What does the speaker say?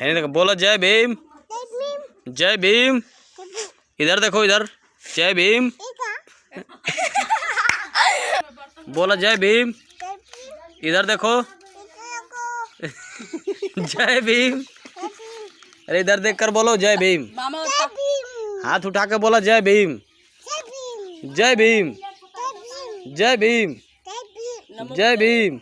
है देखो बोलो जय भीम जय भीम इधर देखो इधर जय भीम बोला जय भीम इधर देखो जय भीम अरे इधर देख कर बोलो जय भीम हाथ उठा के बोला जय भीम जय भीम जय भीम जय भीम